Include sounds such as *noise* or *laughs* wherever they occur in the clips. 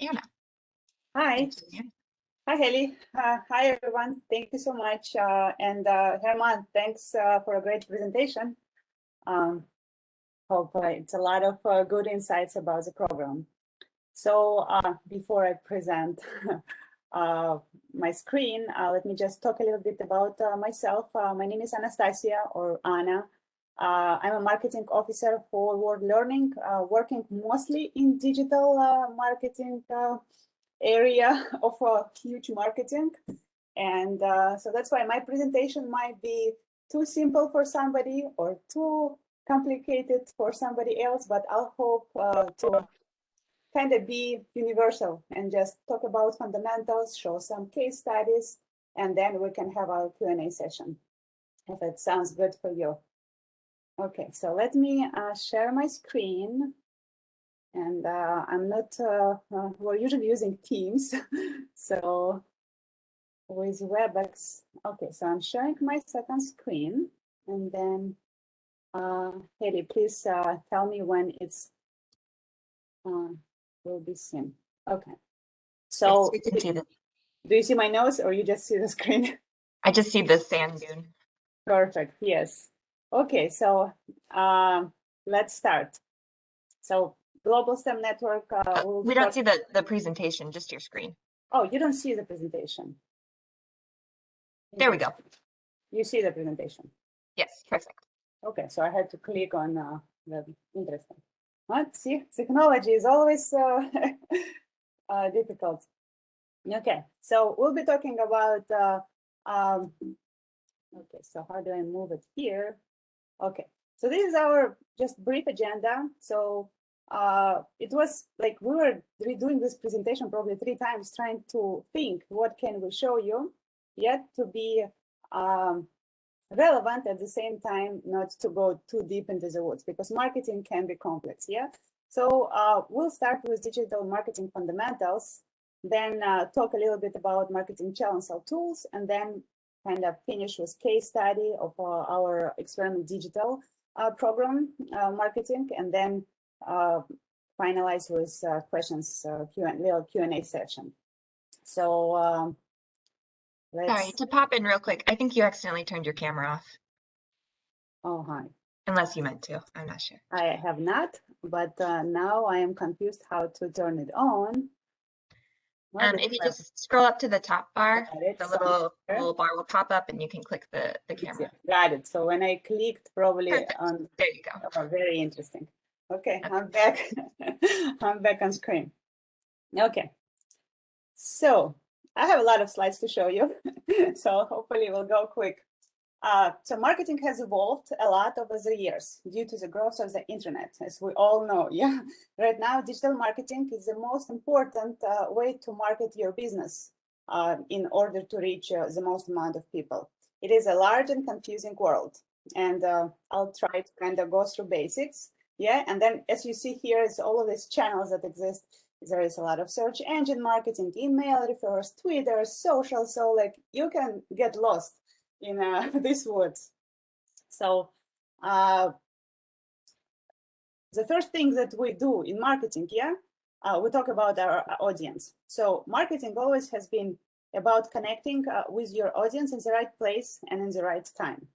Anna. Hi. Hi, Haley. Uh, hi, everyone. Thank you so much. Uh, and uh, Herman, thanks uh, for a great presentation. Um, hope uh, it's a lot of uh, good insights about the program. So before I present *laughs* my screen, let me just talk a little bit about myself. my name is Anastasia or Anna. Uh, I'm a marketing officer for World Learning, uh, working mostly in digital uh, marketing area *laughs* of huge marketing. And so that's why my presentation might be too simple for somebody or too complicated for somebody else, but I'll hope to kind of be universal and just talk about fundamentals, show some case studies, and then we can have our Q&A session, if it sounds good for you. Okay, so let me uh, share my screen. And uh, I'm not, uh, uh we're usually using Teams. *laughs* so with WebEx, okay, so I'm sharing my second screen. And then, uh, Haley, please uh, tell me when it's will be seen. Okay. So yes, do you see my nose or you just see the screen? I just see the sand dune. Perfect, yes. Okay, so uh, let's start. So Global STEM Network. Uh, we don't see the, the presentation, just your screen. Oh, you don't see the presentation. There we go. You see the presentation? Yes, perfect. Okay, so I had to click on uh, the interesting. What? See, technology is always uh, *laughs* uh, difficult. Okay, so we'll be talking about, uh, um, okay, so how do I move it here? Okay, so this is our just brief agenda. So uh, it was like we were redoing this presentation probably three times, trying to think what can we show you, yet to be um, relevant at the same time, not to go too deep into the woods because marketing can be complex. Yeah. So uh, we'll start with digital marketing fundamentals, then uh, talk a little bit about marketing challenge or tools, and then kind of finish with case study of uh, our experiment digital uh, program uh, marketing, and then finalize with questions, Q and little Q&A session. So um, Sorry, to pop in real quick, I think you accidentally turned your camera off. Oh, hi. Unless you meant to, I'm not sure. I have not, but uh, now I am confused how to turn it on. Um, if you just scroll up to the top bar, the little little bar will pop up and you can click the, the camera. Got it. So when I clicked probably Perfect. on there you go. Oh, very interesting. Okay, okay. I'm back. *laughs* I'm back on screen. Okay. So I have a lot of slides to show you. *laughs* so hopefully we'll go quick. Uh, so marketing has evolved a lot over the years due to the growth of the internet, as we all know. *laughs* Yeah, right now digital marketing is the most important uh, way to market your business uh, in order to reach uh, the most amount of people. It is a large and confusing world, and uh, I'll try to kind of go through basics. Yeah, and then as you see here, it's all of these channels that exist. There is a lot of search engine marketing, email refers, Twitter, social. So like you can get lost in uh, *laughs* these woods. So uh, the first thing that we do in marketing, yeah, uh, we talk about our audience. So marketing always has been about connecting uh, with your audience in the right place and in the right time.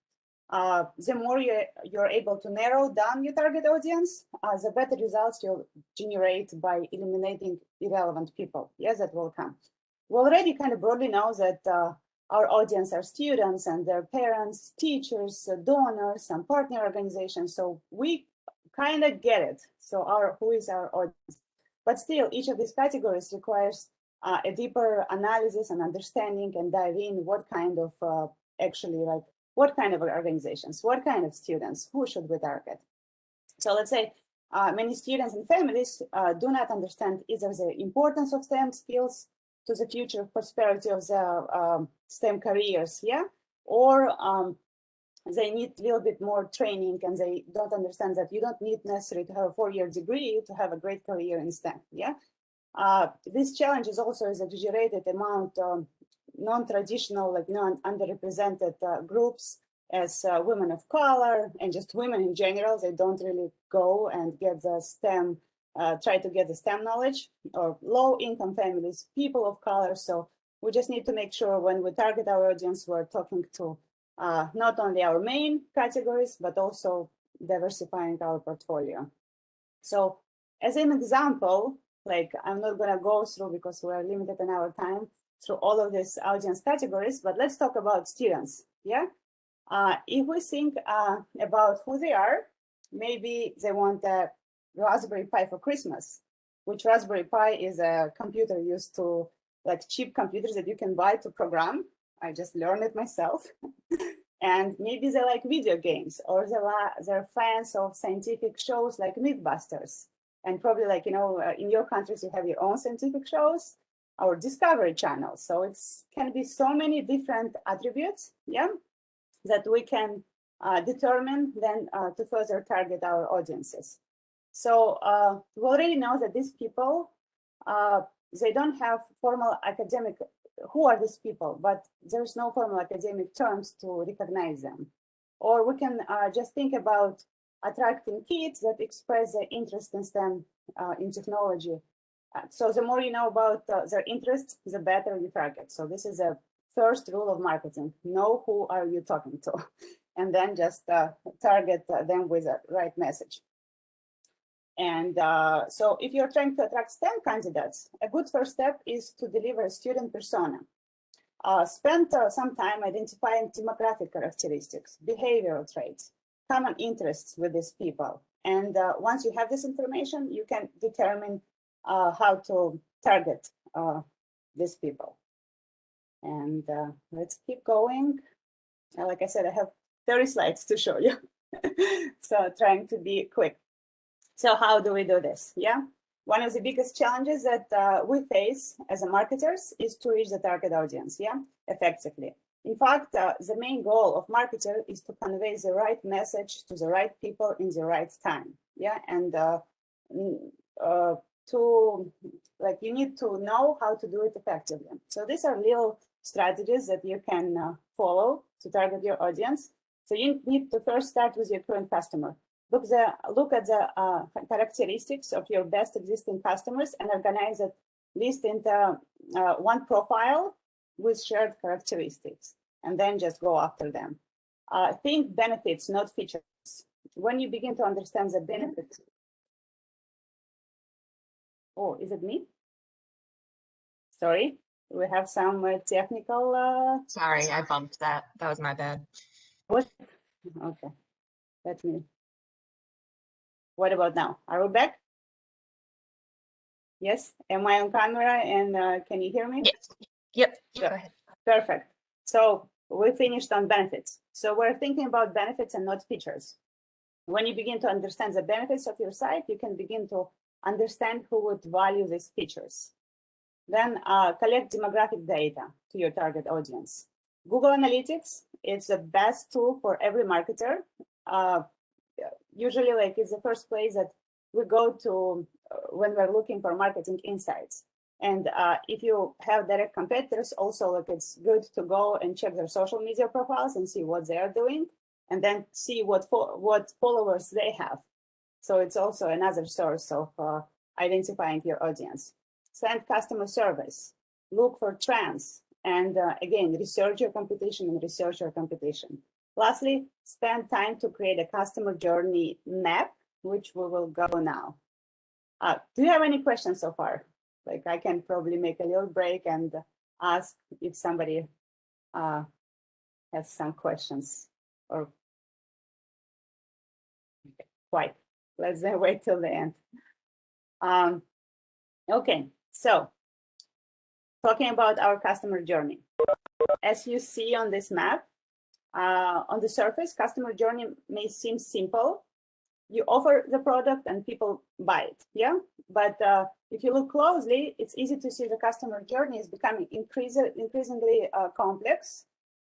Uh, the more you, you're able to narrow down your target audience, uh, the better results you'll generate by eliminating irrelevant people. Yes, that will come. We already kind of broadly know that uh, our audience are students and their parents, teachers, uh, donors, and partner organizations. So we kind of get it. So our who is our audience? But still, each of these categories requires uh, a deeper analysis and understanding and dive in what kind of uh, actually like what kind of organizations, what kind of students, who should we target? So let's say uh, many students and families uh, do not understand either the importance of STEM skills to the future prosperity of the um, STEM careers, yeah? Or um, they need a little bit more training and they don't understand that you don't need necessarily to have a four-year degree to have a great career in STEM, yeah? Uh, this challenge is also is exaggerated amount um, non-traditional, like non underrepresented uh, groups as uh, women of color and just women in general, they don't really go and get the STEM uh, try to get the STEM knowledge or low income families, people of color. So we just need to make sure when we target our audience, we're talking to uh, not only our main categories, but also diversifying our portfolio. So as an example, like I'm not gonna go through because we're limited in our time through all of these audience categories, but let's talk about students, yeah? Uh, if we think uh, about who they are, maybe they want a Raspberry Pi for Christmas, which Raspberry Pi is a computer used to like cheap computers that you can buy to program. I just learned it myself. *laughs* and maybe they like video games or they're, they're fans of scientific shows like Mythbusters. And probably like, you know, uh, in your countries, you have your own scientific shows or Discovery Channel. So it's can be so many different attributes, yeah, that we can uh, determine then uh, to further target our audiences. So uh, we already know that these people, uh, they don't have formal academic, who are these people, but there's no formal academic terms to recognize them. Or we can uh, just think about attracting kids that express their interest in STEM uh, in technology. Uh, so the more you know about uh, their interests, the better you target. So this is a first rule of marketing, know who are you talking to, *laughs* and then just target them with the right message. And uh, so if you're trying to attract STEM candidates, a good first step is to deliver a student persona. Uh, spend uh, some time identifying demographic characteristics, behavioral traits, common interests with these people. And uh, once you have this information, you can determine uh, how to target uh, these people. And let's keep going. like I said, I have 30 slides to show you. *laughs* so trying to be quick. So how do we do this? Yeah, one of the biggest challenges that uh, we face as a marketers is to reach the target audience, yeah, effectively. In fact, uh, the main goal of marketer is to convey the right message to the right people in the right time, yeah, and uh, uh to like you need to know how to do it effectively. So these are little strategies that you can uh, follow to target your audience. So you need to first start with your current customer. Look, the, look at the uh, characteristics of your best existing customers and organize it list into uh, one profile with shared characteristics, and then just go after them. Uh, think benefits, not features. When you begin to understand the benefits. Oh, is it me? Sorry, we have some uh, technical. Uh, Sorry, I bumped that. That was my bad. What? Okay, let me what about now? Are we back? Yes, am I on camera and uh, can you hear me? Yes. Yep, go ahead. Perfect. So we finished on benefits. So we're thinking about benefits and not features. When you begin to understand the benefits of your site, you can begin to understand who would value these features. Then uh, collect demographic data to your target audience. Google Analytics is the best tool for every marketer. Uh, usually like it's the first place that we go to uh, when we're looking for marketing insights. And uh, if you have direct competitors, also like it's good to go and check their social media profiles and see what they're doing, and then see what fo what followers they have. So it's also another source of uh, identifying your audience. Send customer service, look for trends, and uh, again, research your competition and research your competition. Lastly, spend time to create a customer journey map, which we will go now. Uh, do you have any questions so far? Like I can probably make a little break and ask if somebody uh, has some questions or quite. Let's *laughs* wait till the end. Um, okay, so talking about our customer journey. As you see on this map, uh, on the surface, customer journey may seem simple. You offer the product and people buy it, yeah? But uh, if you look closely, it's easy to see the customer journey is becoming increase, increasingly uh, complex.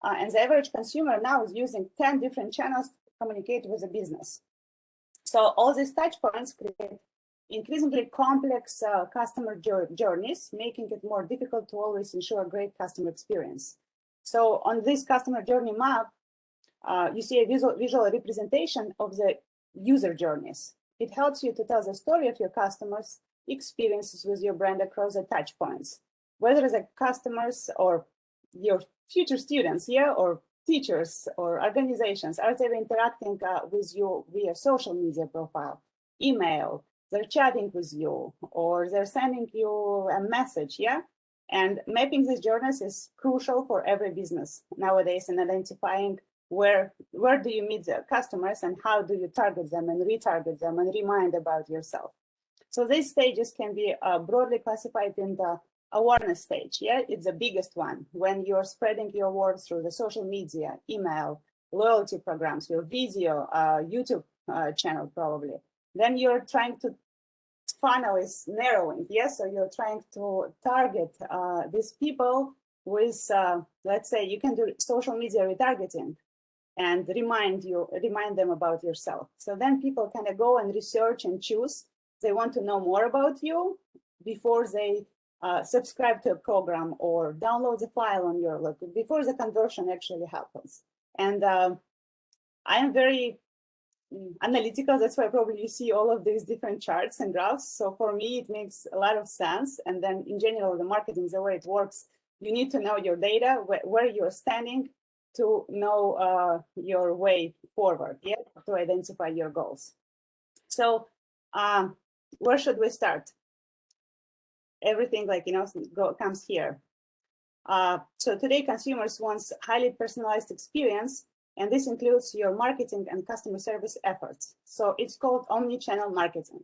Uh, and the average consumer now is using 10 different channels to communicate with the business. So all these touch points create increasingly complex uh, customer journeys, making it more difficult to always ensure a great customer experience. So on this customer journey map, uh, you see a visual, visual representation of the user journeys. It helps you to tell the story of your customers' experiences with your brand across the touch points, whether the customers or your future students, yeah, or teachers or organizations, are they interacting uh, with you via social media profile, email, they're chatting with you, or they're sending you a message, yeah? And mapping these journeys is crucial for every business nowadays and identifying where where do you meet the customers and how do you target them and retarget them and remind about yourself. So these stages can be uh, broadly classified in the awareness stage. Yeah, it's the biggest one when you're spreading your word through the social media, email, loyalty programs, your video, uh, YouTube uh, channel probably. Then you're trying to funnel is narrowing. Yes, so you're trying to target uh, these people with, uh, let's say, you can do social media retargeting and remind you, remind them about yourself. So then people kind of go and research and choose. They want to know more about you before they uh, subscribe to a program or download the file on your look before the conversion actually happens. And uh, I am very analytical. That's why probably you see all of these different charts and graphs. So for me, it makes a lot of sense. And then in general, the marketing, the way it works, you need to know your data, wh where you're standing to know uh, your way forward, yeah, to identify your goals. So um, where should we start? everything like, you know, go, comes here. Uh, so today consumers want highly personalized experience, and this includes your marketing and customer service efforts. So it's called omni-channel marketing.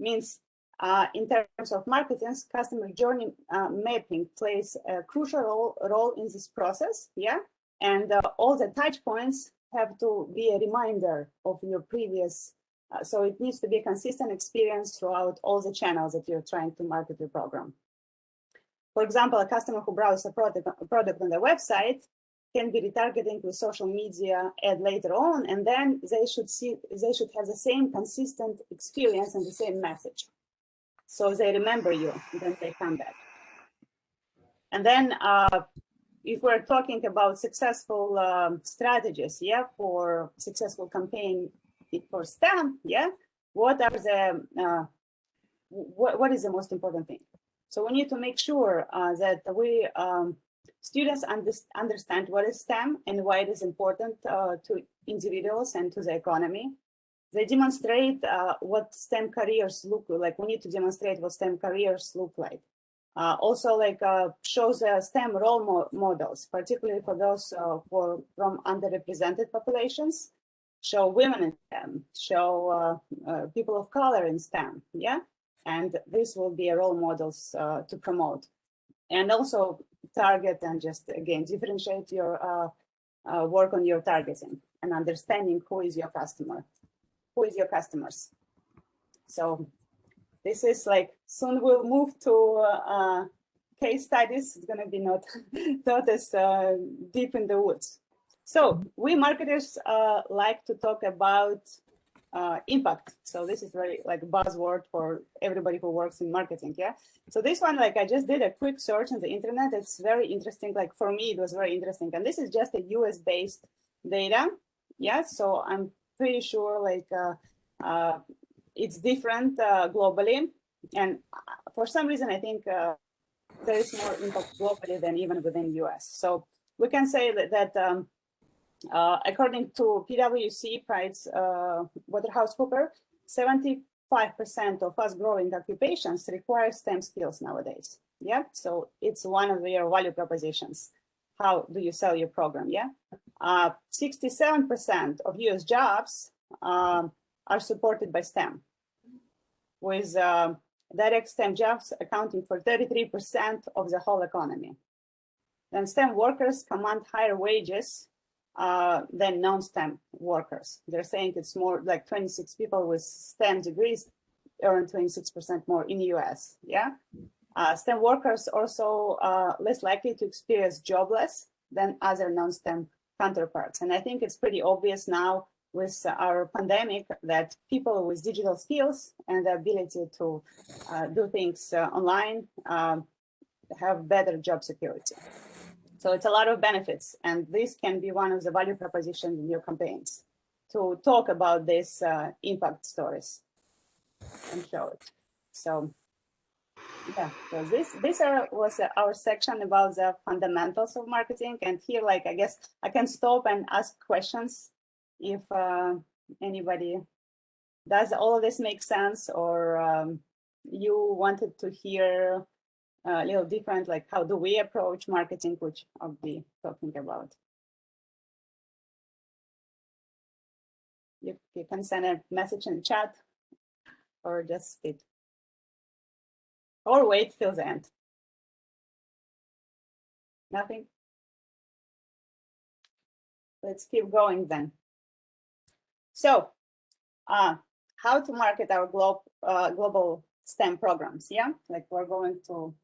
Means uh, in terms of marketing, customer journey uh, mapping plays a crucial role, role in this process, yeah? And uh, all the touch points have to be a reminder of your previous uh, so it needs to be a consistent experience throughout all the channels that you're trying to market your program. For example, a customer who browses a product, a product on the website can be retargeting with social media ad later on, and then they should see they should have the same consistent experience and the same message. So they remember you, then they come back. And then uh, if we're talking about successful um, strategies, yeah, for successful campaign for STEM, yeah, what are the, uh, what, what is the most important thing? So we need to make sure uh, that we um, students understand what is STEM and why it is important uh, to individuals and to the economy. They demonstrate uh, what STEM careers look like. We need to demonstrate what STEM careers look like. Uh, also, like uh, shows STEM role mo models, particularly for those uh, for from underrepresented populations show women in STEM, show uh, uh, people of color in STEM, yeah? And this will be role models uh, to promote. And also target and just, again, differentiate your uh, uh, work on your targeting and understanding who is your customer, who is your customers. So this is like, soon we'll move to uh, case studies. It's gonna be not, *laughs* not as deep in the woods. So we marketers uh, like to talk about uh, impact. So this is very like buzzword for everybody who works in marketing. Yeah. So this one, like I just did a quick search on the internet. It's very interesting. Like for me, it was very interesting. And this is just a US based data. Yeah. So I'm pretty sure like uh, uh, it's different uh, globally. And uh, for some reason, I think uh, there is more impact globally than even within US. So we can say that, that um, uh, according to PwC Price uh, WaterhouseCooper, 75% of fast growing occupations require STEM skills nowadays. Yeah, so it's one of your value propositions. How do you sell your program? Yeah, 67% uh, of US jobs um, are supported by STEM, with uh, direct STEM jobs accounting for 33% of the whole economy. Then STEM workers command higher wages uh, than non-STEM workers. They're saying it's more like 26 people with STEM degrees earn 26% more in the US, yeah? Uh, STEM workers also uh, less likely to experience jobless than other non-STEM counterparts. And I think it's pretty obvious now with our pandemic that people with digital skills and the ability to uh, do things uh, online um, have better job security. So it's a lot of benefits, and this can be one of the value propositions in your campaigns to talk about these uh, impact stories. and show it. So yeah, so this this are, was our section about the fundamentals of marketing. And here, like, I guess I can stop and ask questions if uh, anybody does all of this make sense or um, you wanted to hear a little different, like how do we approach marketing, which I'll be talking about. You, you can send a message in chat or just speak. Or wait till the end. Nothing? Let's keep going then. So, uh, how to market our glo uh, global STEM programs, yeah? Like we're going to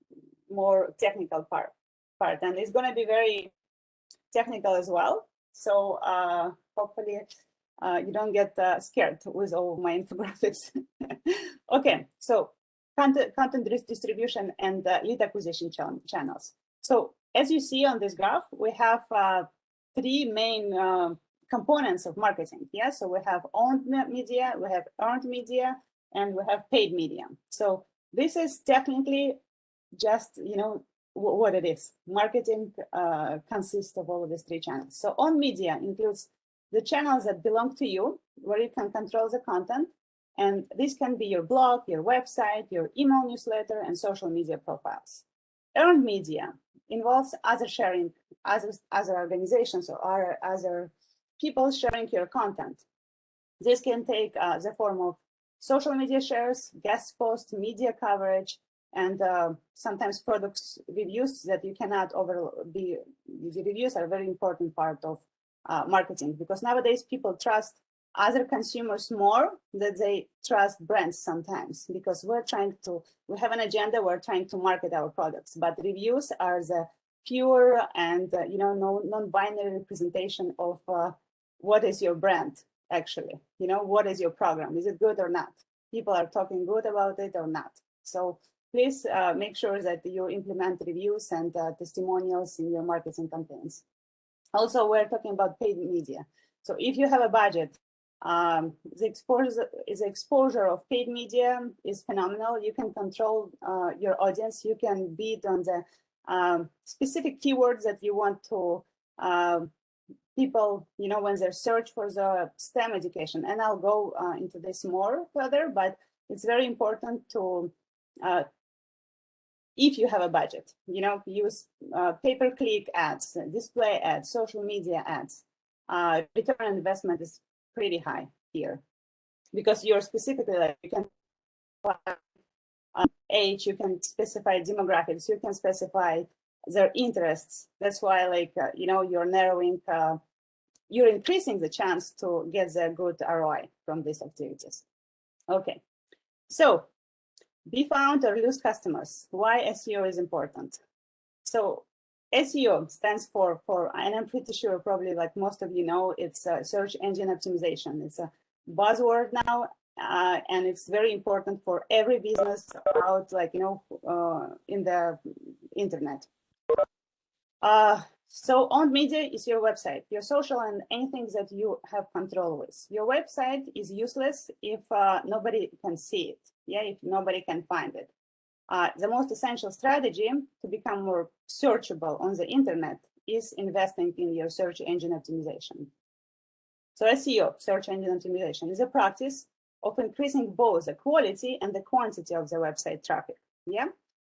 more technical part, part and it's gonna be very technical as well. So uh, hopefully uh, you don't get uh, scared with all my *laughs* infographics. *laughs* okay, so content, content distribution and lead acquisition ch channels. So as you see on this graph, we have uh, three main uh, components of marketing. Yeah, so we have owned media, we have earned media, and we have paid media. So this is technically just, you know, what it is. Marketing uh, consists of all of these three channels. So owned media includes the channels that belong to you, where you can control the content. And this can be your blog, your website, your email newsletter, and social media profiles. Earned media involves other sharing, other, other organizations or other people sharing your content. This can take uh, the form of social media shares, guest posts, media coverage, and uh, sometimes products reviews that you cannot over be the reviews are a very important part of uh, marketing because nowadays people trust other consumers more than they trust brands sometimes because we're trying to we have an agenda we're trying to market our products but reviews are the pure and uh, you know non-binary representation of uh, what is your brand actually you know what is your program is it good or not people are talking good about it or not so please uh, make sure that you implement reviews and uh, testimonials in your marketing campaigns also, we're talking about paid media. So if you have a budget, um, the exposure is exposure of paid media is phenomenal. You can control uh, your audience. You can bid on the um, specific keywords that you want to uh, people, you know, when they search for the STEM education. And I'll go uh, into this more further, but it's very important to uh, if you have a budget, you know, use uh, pay-per-click ads, display ads, social media ads. Uh, return on investment is pretty high here because you're specifically like you can uh, age, you can specify demographics, you can specify their interests. That's why, like, uh, you know, you're narrowing, uh, you're increasing the chance to get the good ROI from these activities. Okay, so be found or lose customers. Why SEO is important. So SEO stands for, for, and I'm pretty sure probably like most of you know, it's a search engine optimization. It's a buzzword now, uh, and it's very important for every business out like, you know, uh, in the internet. Uh, so owned media is your website, your social and anything that you have control with. Your website is useless if uh, nobody can see it yeah, if nobody can find it. Uh, the most essential strategy to become more searchable on the internet is investing in your search engine optimization. So SEO, search engine optimization, is a practice of increasing both the quality and the quantity of the website traffic, yeah,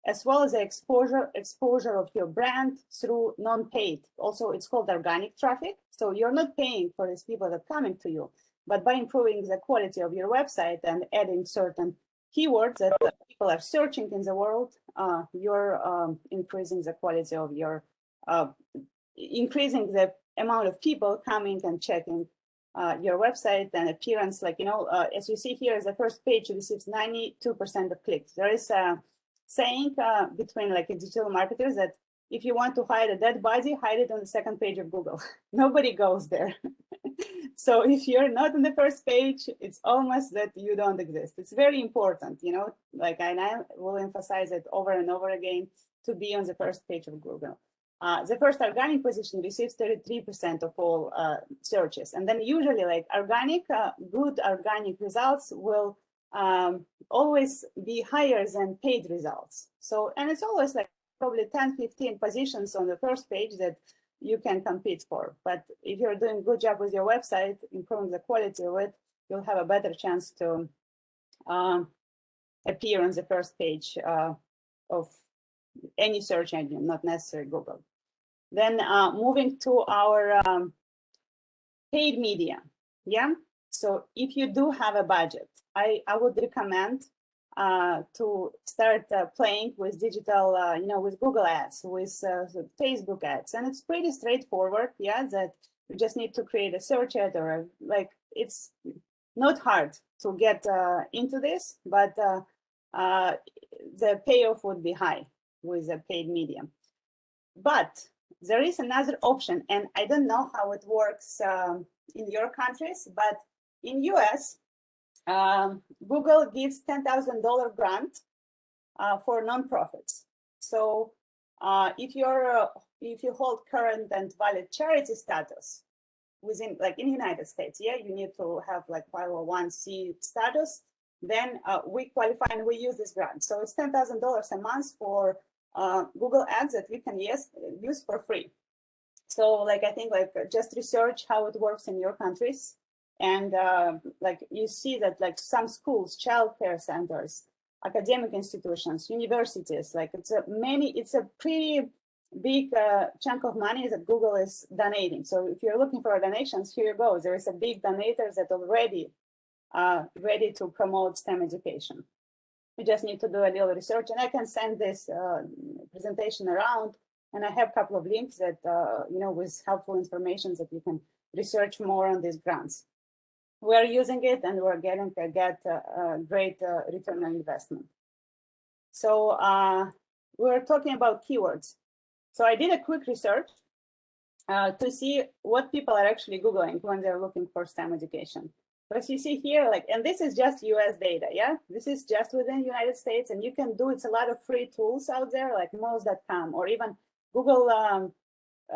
as well as the exposure exposure of your brand through non-paid. Also, it's called organic traffic. So you're not paying for these people that coming to you, but by improving the quality of your website and adding certain keywords that people are searching in the world, uh, you're um, increasing the quality of your, uh, increasing the amount of people coming and checking uh, your website and appearance. Like, you know, uh, as you see here, the first page receives 92% of clicks. There is a saying uh, between like digital marketers that if you want to hide a dead body, hide it on the second page of Google. *laughs* Nobody goes there. *laughs* so if you're not on the first page, it's almost that you don't exist. It's very important, you know, like and I will emphasize it over and over again to be on the first page of Google. Uh, the first organic position receives 33% of all uh, searches. And then usually like organic, uh, good organic results will um, always be higher than paid results. So, and it's always like probably 10, 15 positions on the first page that you can compete for. But if you're doing good job with your website, improving the quality of it, you'll have a better chance to um, appear on the first page uh, of any search engine, not necessarily Google. Then uh, moving to our um, paid media. Yeah. So if you do have a budget, I, I would recommend uh, to start uh, playing with digital, uh, you know, with Google ads, with uh, Facebook ads. And it's pretty straightforward. Yeah. That you just need to create a search ad or like it's not hard to get uh, into this, but uh, the payoff would be high with a paid medium. But there is another option, and I don't know how it works um, in your countries, but in US, um, Google gives $10,000 grant uh, for nonprofits. So uh, if you're uh, if you hold current and valid charity status within like in the United States, yeah, you need to have like 501c status. Then uh, we qualify and we use this grant. So it's $10,000 a month for uh, Google Ads that we can use, use for free. So like, I think like just research how it works in your countries. And uh, like you see that like some schools, childcare centers, academic institutions, universities, like it's a many, it's a pretty big uh, chunk of money that Google is donating. So if you're looking for donations, here you go. There is a big donator that already uh, ready to promote STEM education. You just need to do a little research and I can send this uh, presentation around and I have a couple of links that, uh, you know, with helpful information that you can research more on these grants. We're using it and we're getting to get a, great uh, return on investment. So uh, we're talking about keywords. So I did a quick research uh, to see what people are actually Googling when they're looking for STEM education. But you see here, like, and this is just US data, yeah? This is just within United States and you can do, it's a lot of free tools out there like Moz.com or even Google um,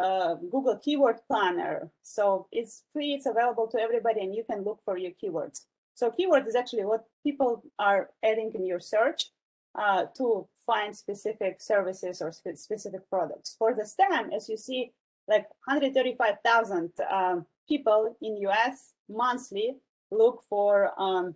uh, Google Keyword Planner. So it's free, it's available to everybody and you can look for your keywords. So keyword is actually what people are adding in your search uh, to find specific services or spe specific products. For the STEM, as you see, like 135,000 um, people in US monthly look for um,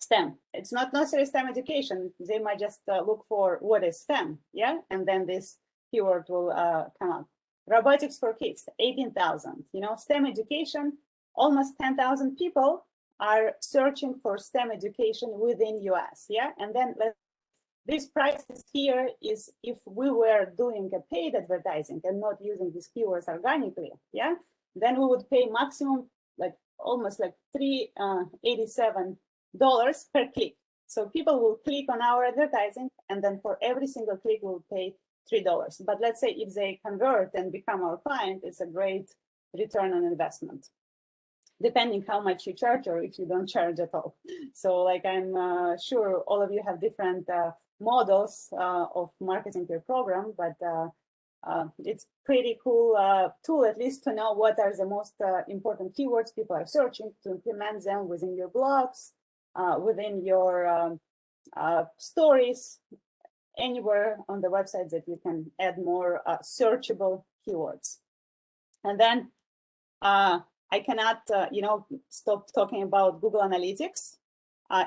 STEM. It's not necessarily STEM education. They might just uh, look for what is STEM, yeah? And then this keyword will uh, come up. Robotics for kids, 18,000. You know, STEM education, almost 10,000 people are searching for STEM education within US, yeah? And then this prices here is if we were doing a paid advertising and not using these keywords organically, yeah? Then we would pay maximum like almost like $387 uh, per click. So people will click on our advertising and then for every single click we'll pay $3. But let's say if they convert and become our client, it's a great return on investment depending how much you charge or if you don't charge at all. So like I'm uh, sure all of you have different uh, models uh, of marketing your program, but uh, uh, it's pretty cool uh, tool at least to know what are the most important keywords people are searching to implement them within your blogs, within your um, stories, anywhere on the website that you can add more uh, searchable keywords. And then I cannot, you know, stop talking about Google Analytics.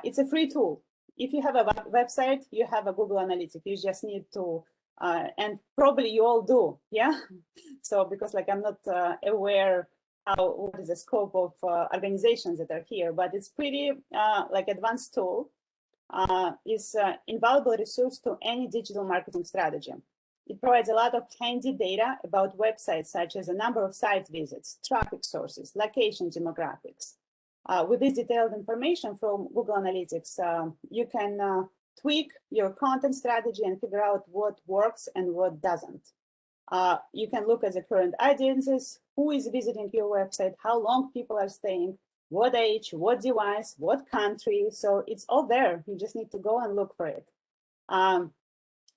it's a free tool. If you have a website, you have a Google Analytics. You just need to uh, and probably you all do, yeah? *laughs* So because like I'm not uh, aware how what is the scope of uh, organizations that are here, but it's pretty uh, like advanced tool. Uh, is uh, invaluable resource to any digital marketing strategy. It provides a lot of handy data about websites such as a number of site visits, traffic sources, location demographics. with this detailed information from Google Analytics, you can tweak your content strategy and figure out what works and what doesn't. Uh, you can look at the current audiences, who is visiting your website, how long people are staying, what age, what device, what country. So it's all there. You just need to go and look for it. Um,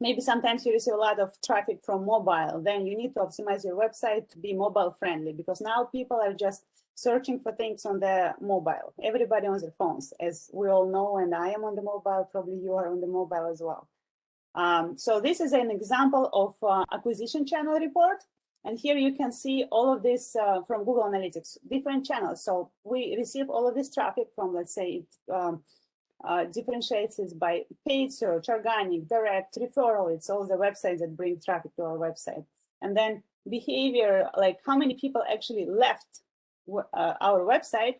maybe sometimes you receive a lot of traffic from mobile, then you need to optimize your website to be mobile friendly because now people are just searching for things on the mobile. Everybody on their phones, as we all know, and I am on the mobile, probably you are on the mobile as well. Um, so this is an example of uh, acquisition channel report. And here you can see all of this uh, from Google Analytics, different channels. So we receive all of this traffic from, let's say, it um, uh, differentiates it by paid search, organic, direct, referral. It's all the websites that bring traffic to our website. And then behavior, like how many people actually left uh, our website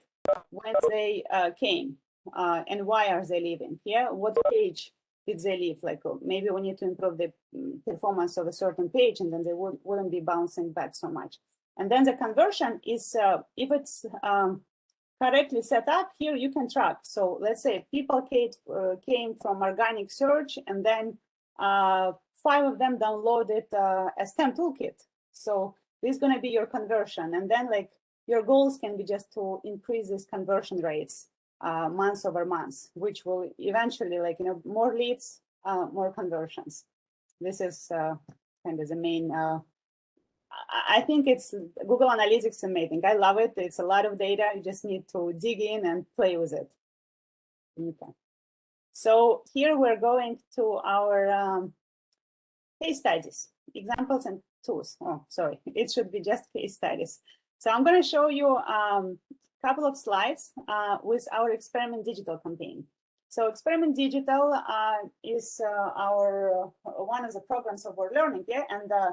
when they uh, came uh, and why are they leaving? Yeah, what page they leave? Like oh, maybe we need to improve the mm, performance of a certain page and then they would, wouldn't be bouncing back so much. And then the conversion is, uh, if it's um, correctly set up, here you can track. So let's say people came, uh, came from organic search and then uh, five of them downloaded a STEM toolkit. So this is going to be your conversion. And then like your goals can be just to increase these conversion rates uh, months over months, which will eventually like, you know, more leads, uh, more conversions. This is uh, kind of the main, uh, I think it's Google Analytics amazing. I love it. It's a lot of data. You just need to dig in and play with it. Okay. So here we're going to our um, case studies, examples and tools. Oh, sorry, it should be just case studies. So I'm going to show you um, couple of slides uh, with our Experiment Digital campaign. So Experiment Digital uh, is uh, our uh, one of the programs of World Learning, yeah. And uh,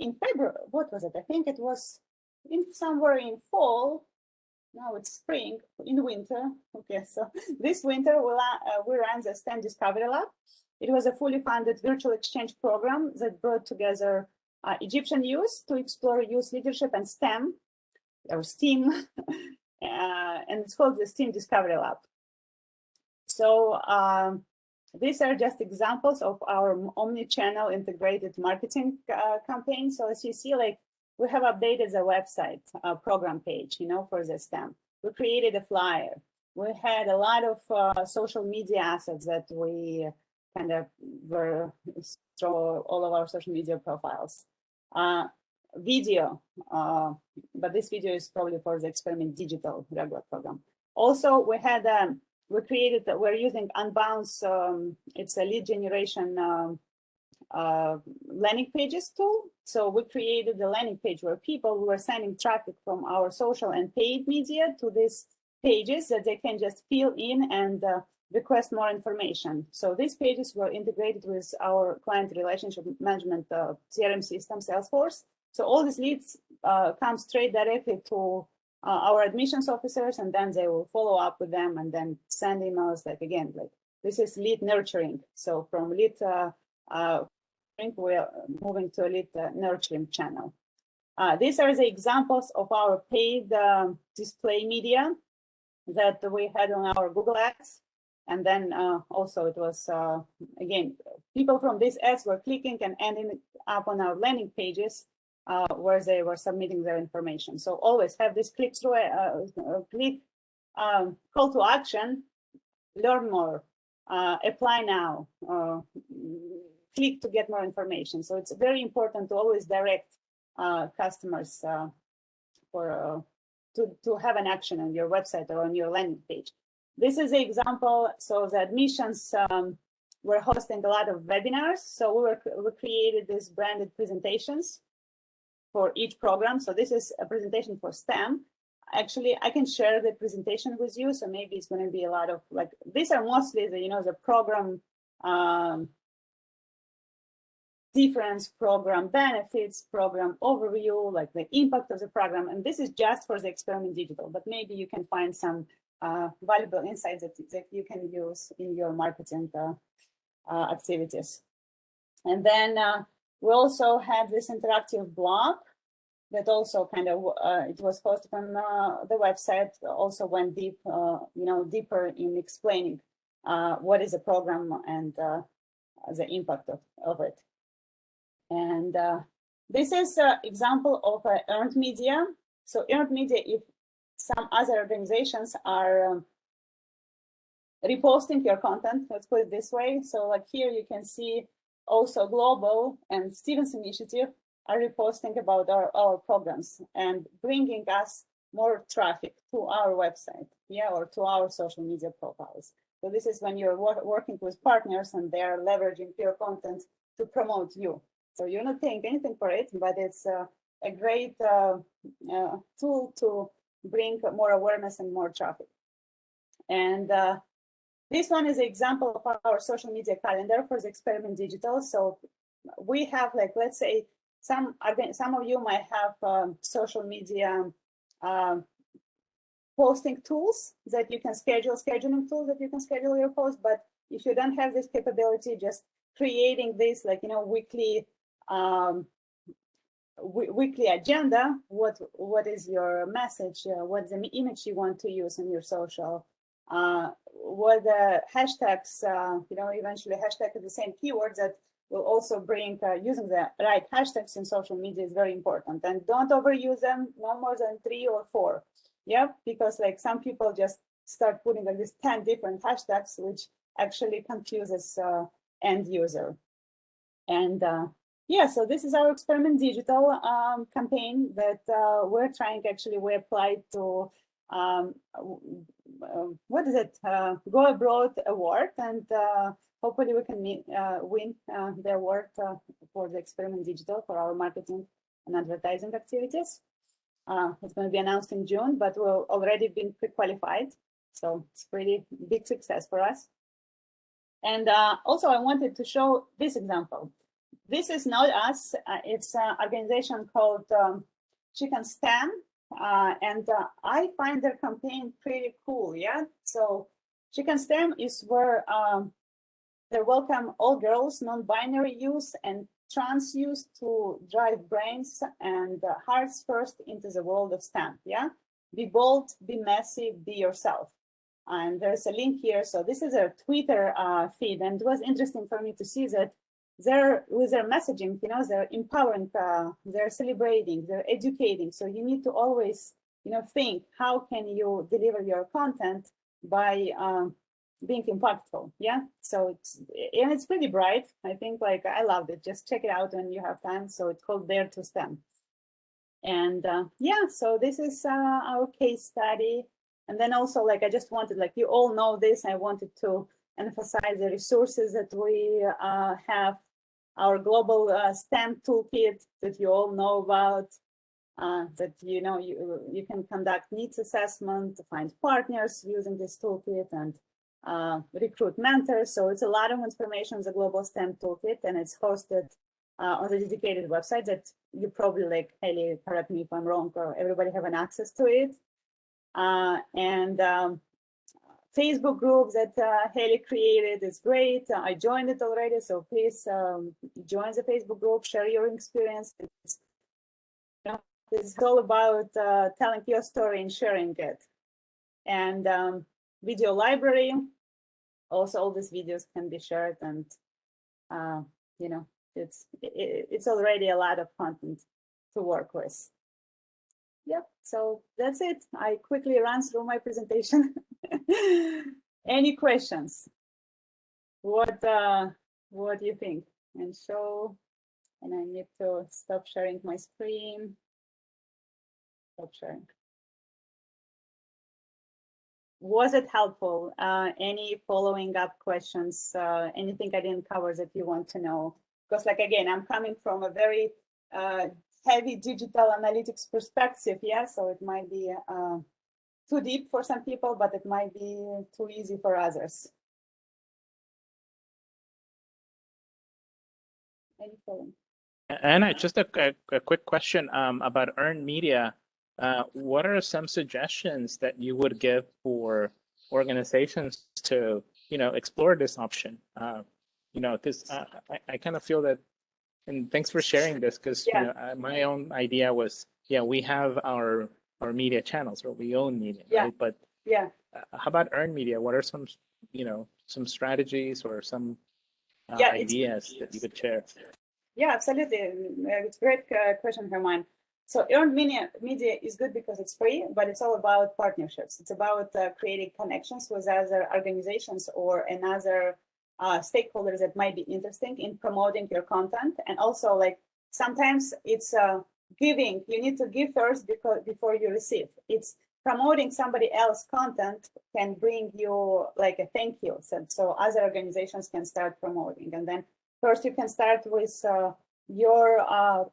in February, what was it? I think it was in somewhere in fall. Now it's spring. In winter, okay. So *laughs* this winter we uh, we ran the STEM Discovery Lab. It was a fully funded virtual exchange program that brought together Egyptian youth to explore youth leadership and STEM or STEAM, *laughs* uh, and it's called the STEAM Discovery Lab. So um, these are just examples of our omni-channel integrated marketing uh, campaign. So as you see, like we have updated the website uh, program page, you know, for the STEM. We created a flyer. We had a lot of uh, social media assets that we kind of were through all of our social media profiles. Video, uh, but this video is probably for the experiment digital regular program. Also, we had, um, we created, we're using Unbounce, um, it's a lead generation um, uh, landing pages tool. So we created the landing page where people who are sending traffic from our social and paid media to these pages that they can just fill in and uh, request more information. So these pages were integrated with our client relationship management uh, CRM system, Salesforce. So all these leads uh, come straight directly to uh, our admissions officers, and then they will follow up with them and then send emails. Like again, like this is lead nurturing. So from lead uh, uh, we're moving to a lead uh, nurturing channel. Uh, these are the examples of our paid uh, display media that we had on our Google Ads. And then uh, also it was, uh, again, people from these ads were clicking and ending up on our landing pages uh, where they were submitting their information. So always have this click through, uh, uh, click um, call to action, learn more, uh, apply now, uh, click to get more information. So it's very important to always direct customers for to, to have an action on your website or on your landing page. This is the example. So the admissions um, we're hosting a lot of webinars. So we, were, we created these branded presentations for each program. So this is a presentation for STEM. Actually, I can share the presentation with you. So maybe it's going to be a lot of like, these are mostly the, you know, the program um, difference, program benefits, program overview, like the impact of the program. And this is just for the experiment digital, but maybe you can find some uh, valuable insights that, that you can use in your marketing uh, uh, activities. And then uh, we also had this interactive blog that also kind of, uh, it was posted on uh, the website, also went deep, uh, you know, deeper in explaining uh, what is the program and uh, the impact of, of it. And this is an example of earned media. So earned media, if some other organizations are um, reposting your content, let's put it this way. So like here you can see also Global and Stevens Initiative are reposting about our, our programs and bringing us more traffic to our website, yeah, or to our social media profiles. So this is when you're wor working with partners and they're leveraging your content to promote you. So you're not paying anything for it, but it's uh, a great uh, uh, tool to bring more awareness and more traffic. And uh, this one is an example of our social media calendar for the experiment digital. So we have like, let's say some, some of you might have um, social media um, posting tools that you can schedule, scheduling tools that you can schedule your post. But if you don't have this capability, just creating this like, you know, weekly um, weekly agenda, what what is your message, uh, what's the image you want to use in your social, uh, what the hashtags, uh, you know, eventually hashtag the same keyword that will also bring uh, using the right hashtags in social media is very important. And don't overuse them no more than three or four. Yeah because like some people just start putting like this 10 different hashtags which actually confuses uh, end user. And uh, yeah so this is our experiment digital um, campaign that uh, we're trying actually we applied to um, what is it uh, go abroad award and uh, hopefully we can meet, win the award for the experiment digital for our marketing and advertising activities uh, it's going to be announced in June, but we've already been pre-qualified. So it's pretty big success for us. And uh, also I wanted to show this example. This is not us, uh, it's an organization called um, Chicken STEM. Uh, and uh, I find their campaign pretty cool, yeah? So Chicken STEM is where um, they welcome all girls, non-binary youth, and trans youth to drive brains and uh, hearts first into the world of STEM. Yeah, be bold, be messy, be yourself. And there's a link here. So this is a Twitter uh, feed, and it was interesting for me to see that they're with their messaging. You know, they're empowering, uh, they're celebrating, they're educating. So you need to always, you know, think how can you deliver your content by um, being impactful? Yeah? So it's and it's pretty bright. I think like i loved it. Just check it out when you have time. So it's called dare to stem and uh, yeah so this is uh, our case study. And then also like i just wanted like you all know this. I wanted to emphasize the resources that we uh, have our global uh, stem toolkit that you all know about uh, that you know you you can conduct needs assessment find partners using this toolkit and uh, recruit mentors. So it's a lot of information on the Global STEM Toolkit, and it's hosted uh, on the dedicated website that you probably like, Haley, correct me if I'm wrong, or everybody have an access to it. Uh, and um, Facebook group that uh, Haley created is great. I joined it already, so please um, join the Facebook group, share your experience. It's, you know, it's all about uh, telling your story and sharing it. And um, video library, also all these videos can be shared and uh, you know it's it, it's already a lot of content to work with yep so that's it i quickly ran through my presentation *laughs* *laughs* any questions what uh what do you think and show and i need to stop sharing my screen stop sharing was it helpful? Uh, any following up questions? Uh, anything I didn't cover that you want to know? Because like, again, I'm coming from a very uh, heavy digital analytics perspective. Yeah, so it might be uh, too deep for some people, but it might be too easy for others. Anna, just a, a, a quick question um, about earned media. Uh, what are some suggestions that you would give for organizations to, you know, explore this option? Uh, you know, because I, I kind of feel that, and thanks for sharing this, because yeah. you know, my own idea was, yeah, we have our our media channels or we own media, yeah. right? But yeah, uh, how about earned media? What are some, you know, some strategies or some uh, yeah, ideas that you could share? Yeah, absolutely. It's a great question, Herman. So earned media, media is good because it's free, but it's all about partnerships. It's about uh, creating connections with other organizations or another uh, stakeholders that might be interesting in promoting your content. And also like sometimes it's uh, giving, you need to give first because before you receive. It's promoting somebody else content can bring you like a thank you. So, so other organizations can start promoting. And then first you can start with uh, your uh,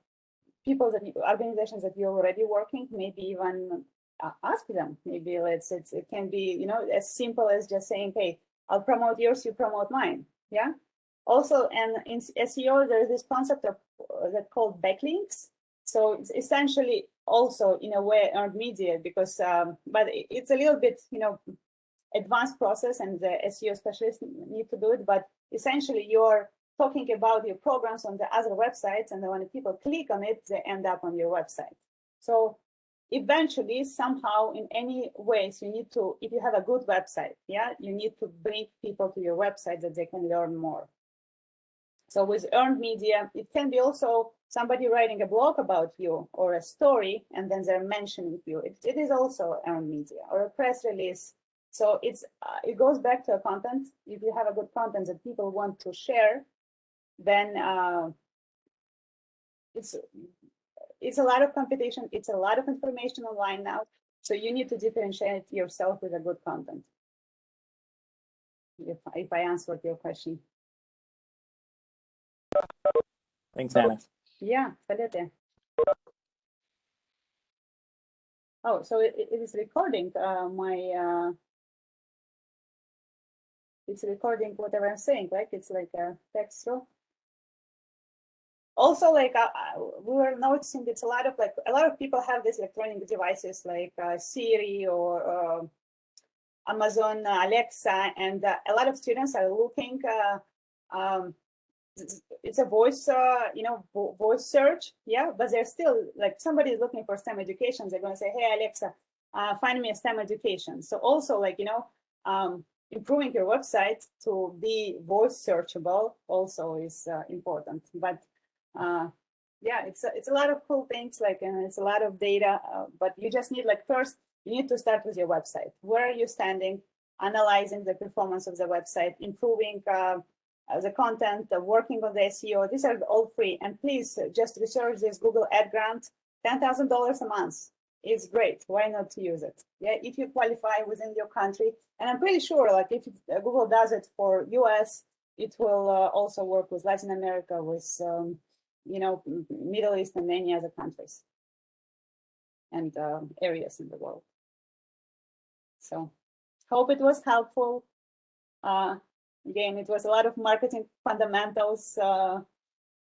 people that you, organizations that you're already working, maybe even uh, ask them. Maybe let's it's, it can be you know as simple as just saying, hey, I'll promote yours, you promote mine. Yeah. Also, and in SEO, there's this concept of uh, that called backlinks. So it's essentially also in a way earned media because, um, but it's a little bit you know advanced process and the SEO specialists need to do it. But essentially, you're talking about your programs on the other websites, and when people click on it, they end up on your website. So eventually, somehow, in any ways, you need to, if you have a good website, yeah, you need to bring people to your website that they can learn more. So with earned media, it can be also somebody writing a blog about you or a story, and then they're mentioning you. it, it is also earned media or a press release. So it's uh, it goes back to a content. If you have a good content that people want to share, then uh, it's it's a lot of competition. It's a lot of information online now. So you need to differentiate yourself with a good content. If, if I answered your question. Thanks, Anna. Yeah, Salete. Oh, so it, it is recording uh, my, uh, it's recording whatever I'm saying, right? It's like a text also like uh, uh, we were noticing it's a lot of like a lot of people have these electronic devices like uh, Siri or uh, Amazon Alexa, and a lot of students are looking. Um, it's a voice, you know, vo voice search, yeah. But they're still like somebody is looking for STEM education. They're going to say, "Hey Alexa, find me a STEM education." So also like you know, um, improving your website to be voice searchable also is important. But uh, yeah, it's a, it's a lot of cool things like, and it's a lot of data, uh, but you just need like first, you need to start with your website. Where are you standing? Analyzing the performance of the website, improving uh, the content, uh, working on the SEO. These are all free. And please uh, just research this Google Ad Grant, $10,000 a month. It's great. Why not use it? Yeah, if you qualify within your country, and I'm pretty sure, like if uh, Google does it for US, it will also work with Latin America, with um, you know, Middle East and many other countries and uh, areas in the world. So hope it was helpful. Again, it was a lot of marketing fundamentals, uh,